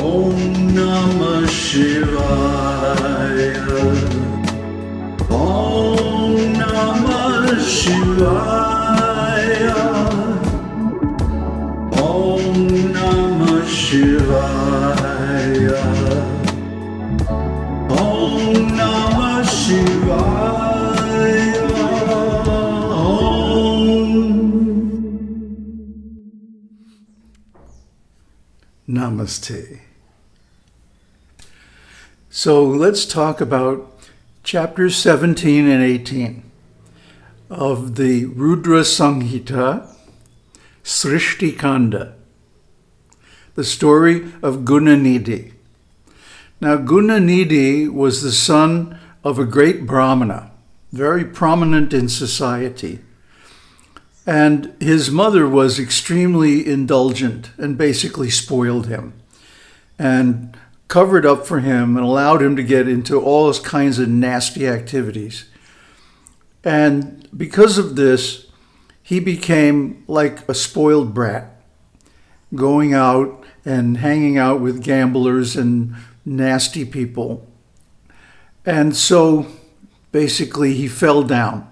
Om Namah Shivaya. Om Namah Shivaya. Om Namah Shivaya. Om Namah Shivaya. Om. Namaste. So let's talk about chapters 17 and 18 of the Rudra Samhita Srishti Kanda, the story of Gunanidhi. Now, Gunanidhi was the son of a great Brahmana, very prominent in society. And his mother was extremely indulgent and basically spoiled him and covered up for him and allowed him to get into all those kinds of nasty activities. And because of this, he became like a spoiled brat, going out and hanging out with gamblers and nasty people. And so basically, he fell down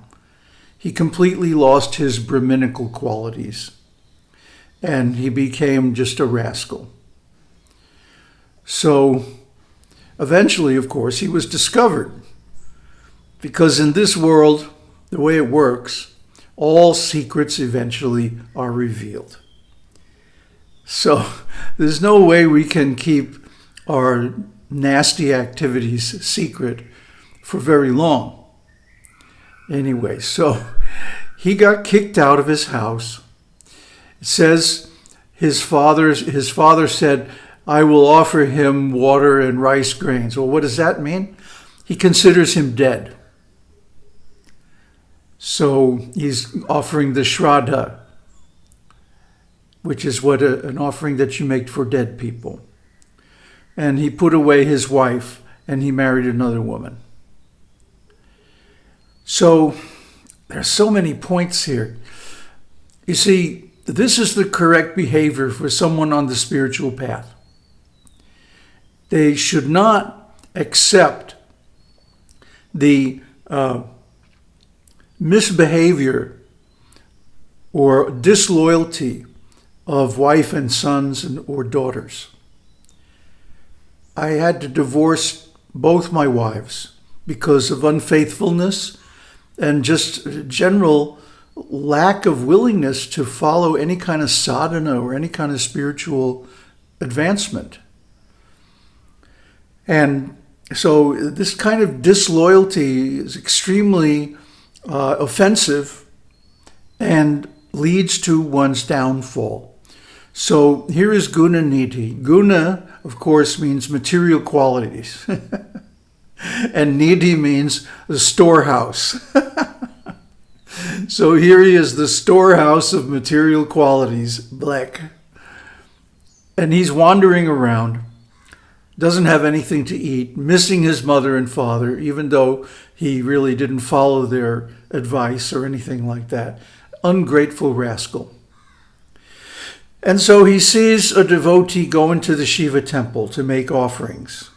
he completely lost his Brahminical qualities and he became just a rascal. So eventually, of course, he was discovered because in this world, the way it works, all secrets eventually are revealed. So there's no way we can keep our nasty activities secret for very long. Anyway, so he got kicked out of his house. It says his father's his father said, "I will offer him water and rice grains." Well, what does that mean? He considers him dead. So he's offering the shraddha, which is what a, an offering that you make for dead people. And he put away his wife and he married another woman. So there are so many points here. You see, this is the correct behavior for someone on the spiritual path. They should not accept the uh, misbehavior or disloyalty of wife and sons and, or daughters. I had to divorce both my wives because of unfaithfulness and just general lack of willingness to follow any kind of sadhana or any kind of spiritual advancement. And so this kind of disloyalty is extremely uh, offensive and leads to one's downfall. So here is guna nidhi. Guna, of course, means material qualities. and nidhi means the storehouse. so here he is, the storehouse of material qualities, black. And he's wandering around, doesn't have anything to eat, missing his mother and father, even though he really didn't follow their advice or anything like that. Ungrateful rascal. And so he sees a devotee go into the Shiva temple to make offerings.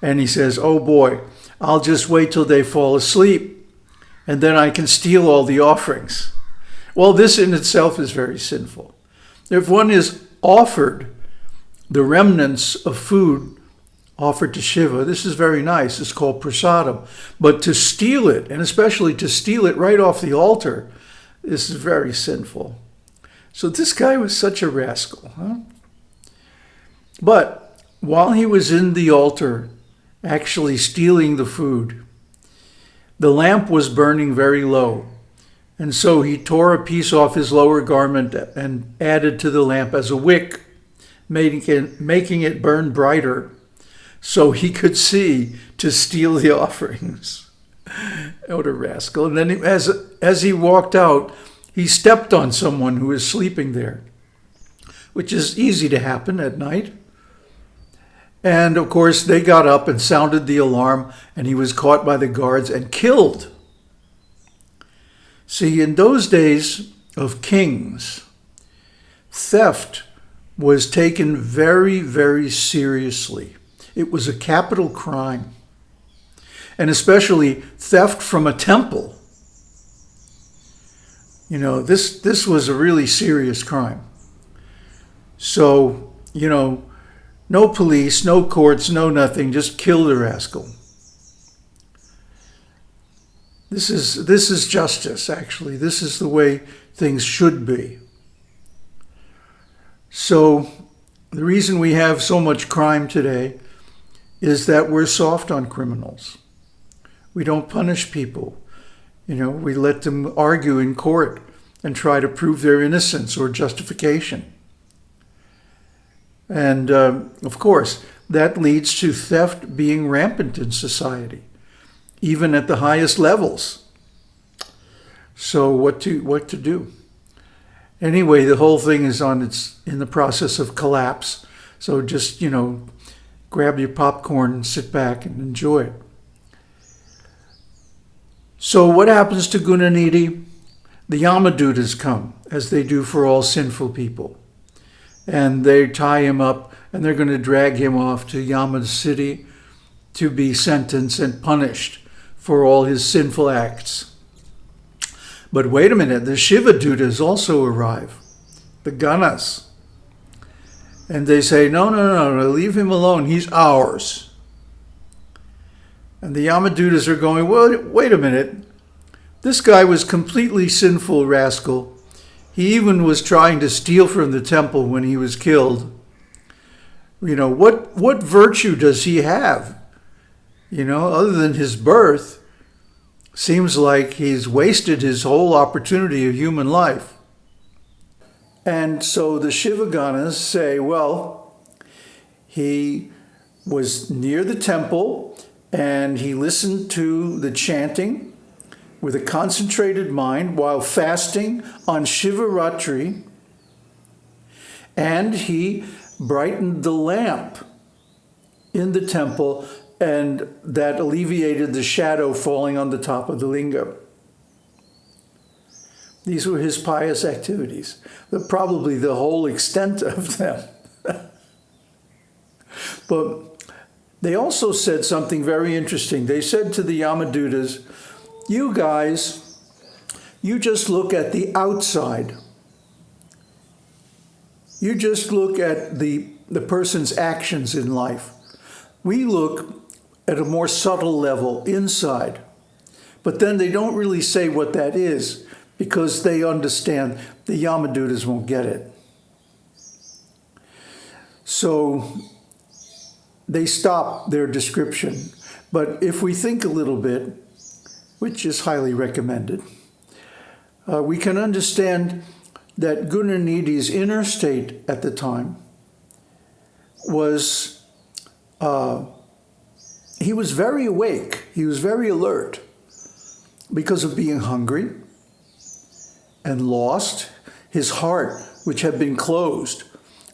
And he says, Oh boy, I'll just wait till they fall asleep and then I can steal all the offerings. Well, this in itself is very sinful. If one is offered the remnants of food offered to Shiva, this is very nice. It's called prasadam. But to steal it, and especially to steal it right off the altar, this is very sinful. So this guy was such a rascal. Huh? But while he was in the altar actually stealing the food. The lamp was burning very low, and so he tore a piece off his lower garment and added to the lamp as a wick, making it, making it burn brighter so he could see to steal the offerings. what a rascal. And then as, as he walked out, he stepped on someone who was sleeping there, which is easy to happen at night. And of course, they got up and sounded the alarm, and he was caught by the guards and killed. See, in those days of kings, theft was taken very, very seriously. It was a capital crime, and especially theft from a temple. You know, this, this was a really serious crime. So, you know, no police, no courts, no nothing, just kill the rascal. This is, this is justice, actually. This is the way things should be. So the reason we have so much crime today is that we're soft on criminals. We don't punish people. You know, we let them argue in court and try to prove their innocence or justification. And uh, of course, that leads to theft being rampant in society, even at the highest levels. So what to what to do? Anyway, the whole thing is on its in the process of collapse. So just, you know, grab your popcorn and sit back and enjoy it. So what happens to Gunanidhi? The Yamadutas come, as they do for all sinful people. And they tie him up and they're going to drag him off to Yama city to be sentenced and punished for all his sinful acts. But wait a minute, the Shiva Dutas also arrive, the Ganas. And they say, no, no, no, no, leave him alone. He's ours. And the Yamadutas are going, well, wait a minute. This guy was completely sinful rascal. He even was trying to steal from the temple when he was killed. You know, what, what virtue does he have? You know, other than his birth, seems like he's wasted his whole opportunity of human life. And so the Shivaganas say, well, he was near the temple and he listened to the chanting with a concentrated mind while fasting on Shivaratri and he brightened the lamp in the temple and that alleviated the shadow falling on the top of the linga. These were his pious activities, the, probably the whole extent of them. but they also said something very interesting. They said to the Yamadutas, you guys, you just look at the outside. You just look at the, the person's actions in life. We look at a more subtle level inside. But then they don't really say what that is because they understand the Yamadutas won't get it. So they stop their description. But if we think a little bit, which is highly recommended, uh, we can understand that Gunanidhi's inner state at the time was uh, he was very awake. He was very alert because of being hungry and lost. His heart, which had been closed,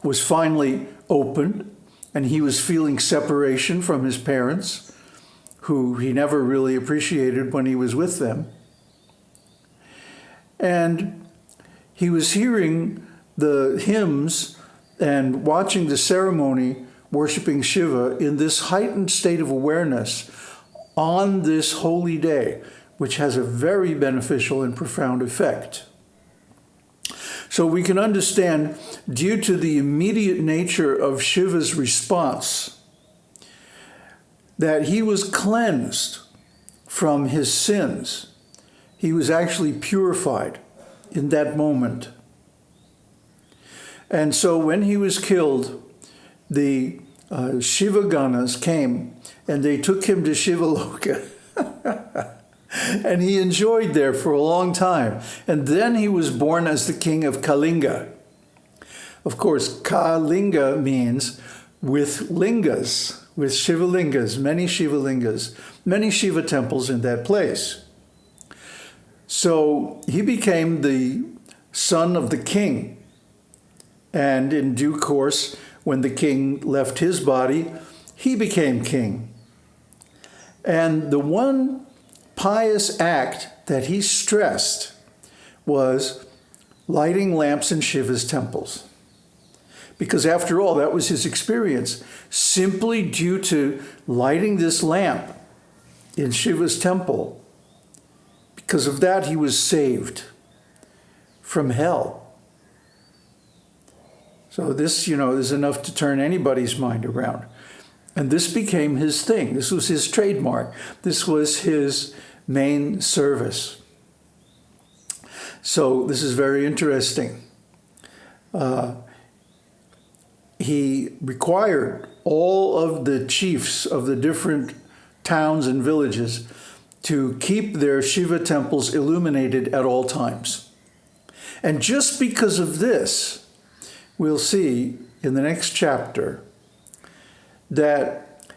was finally opened, and he was feeling separation from his parents, who he never really appreciated when he was with them. And he was hearing the hymns and watching the ceremony worshiping Shiva in this heightened state of awareness on this holy day, which has a very beneficial and profound effect. So we can understand, due to the immediate nature of Shiva's response, that he was cleansed from his sins. He was actually purified in that moment. And so when he was killed, the uh, Shiva Ganas came and they took him to Shivaloka. and he enjoyed there for a long time. And then he was born as the king of Kalinga. Of course, Kalinga means with lingas, with Shivalingas, many Shivalingas, many Shiva temples in that place. So he became the son of the king. And in due course, when the king left his body, he became king. And the one pious act that he stressed was lighting lamps in Shiva's temples. Because after all, that was his experience. Simply due to lighting this lamp in Shiva's temple, because of that, he was saved from hell. So this, you know, is enough to turn anybody's mind around. And this became his thing. This was his trademark. This was his main service. So this is very interesting. Uh, he required all of the chiefs of the different towns and villages to keep their Shiva temples illuminated at all times. And just because of this, we'll see in the next chapter that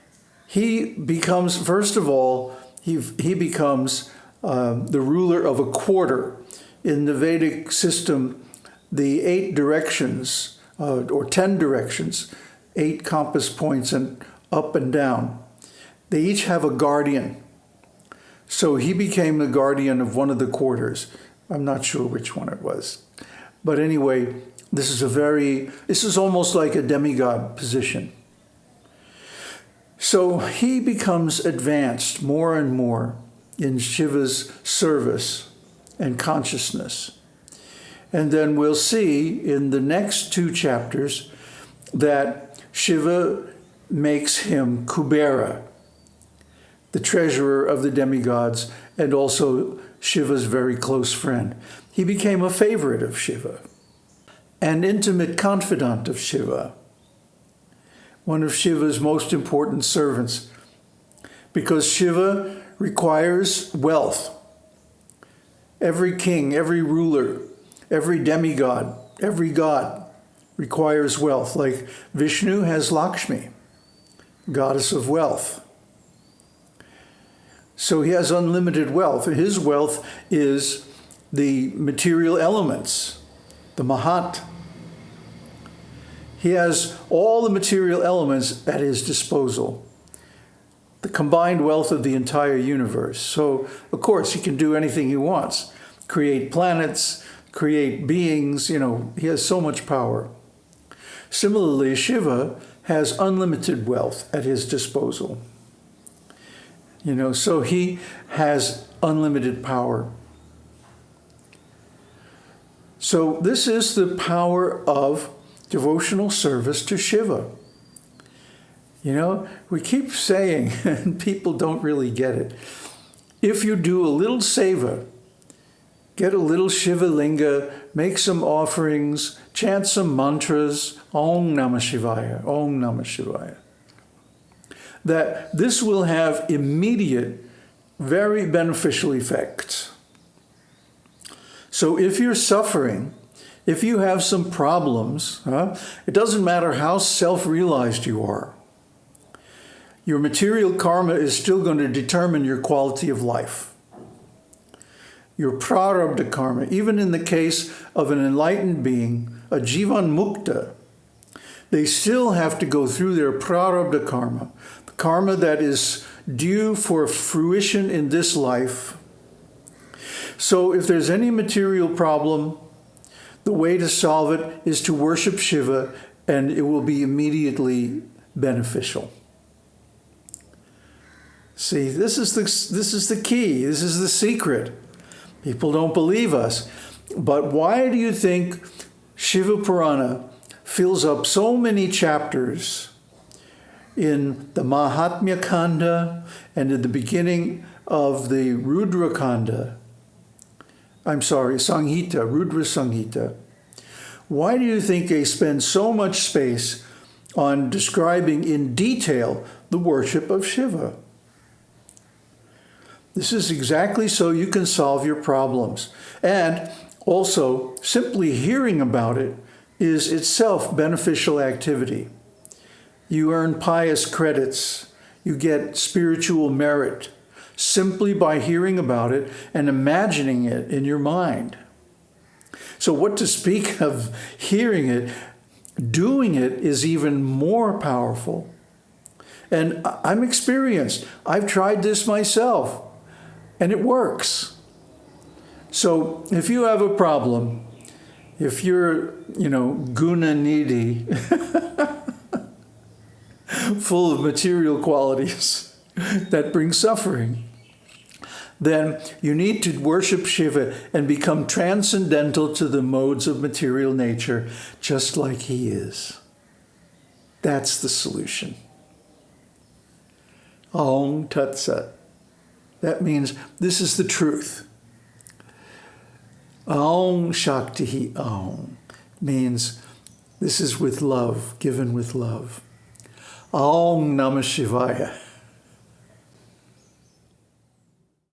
he becomes, first of all, he, he becomes um, the ruler of a quarter. In the Vedic system, the eight directions, uh, or 10 directions, eight compass points and up and down, they each have a guardian. So he became the guardian of one of the quarters. I'm not sure which one it was. But anyway, this is a very, this is almost like a demigod position. So he becomes advanced more and more in Shiva's service and consciousness. And then we'll see in the next two chapters that Shiva makes him Kubera, the treasurer of the demigods, and also Shiva's very close friend. He became a favorite of Shiva, an intimate confidant of Shiva, one of Shiva's most important servants, because Shiva requires wealth. Every king, every ruler, every demigod, every god requires wealth, like Vishnu has Lakshmi, goddess of wealth. So he has unlimited wealth. His wealth is the material elements, the Mahat. He has all the material elements at his disposal, the combined wealth of the entire universe. So, of course, he can do anything he wants, create planets, create beings, you know, he has so much power. Similarly, Shiva has unlimited wealth at his disposal. You know, so he has unlimited power. So this is the power of devotional service to Shiva. You know, we keep saying, and people don't really get it, if you do a little seva, get a little Shiva linga, make some offerings, chant some mantras, Om Namah Shivaya, Om Namah Shivaya that this will have immediate, very beneficial effects. So if you're suffering, if you have some problems, huh, it doesn't matter how self-realized you are. Your material karma is still going to determine your quality of life. Your prarabdha karma, even in the case of an enlightened being, a jivan mukta, they still have to go through their prarabdha karma, the karma that is due for fruition in this life. So if there's any material problem, the way to solve it is to worship Shiva and it will be immediately beneficial. See, this is the, this is the key. This is the secret. People don't believe us. But why do you think Shiva Purana fills up so many chapters in the Mahatmya Kanda and in the beginning of the Rudra Kanda, I'm sorry, Samhita, Rudra Samhita, why do you think they spend so much space on describing in detail the worship of Shiva? This is exactly so you can solve your problems. And also, simply hearing about it is itself beneficial activity. You earn pious credits. You get spiritual merit simply by hearing about it and imagining it in your mind. So what to speak of hearing it, doing it is even more powerful. And I'm experienced. I've tried this myself and it works. So if you have a problem, if you're, you know, guna needy, full of material qualities that bring suffering, then you need to worship Shiva and become transcendental to the modes of material nature, just like he is. That's the solution. Aung Tat Sat. That means this is the truth. Aung Shakti Aung means this is with love, given with love. Aung Namah Shivaya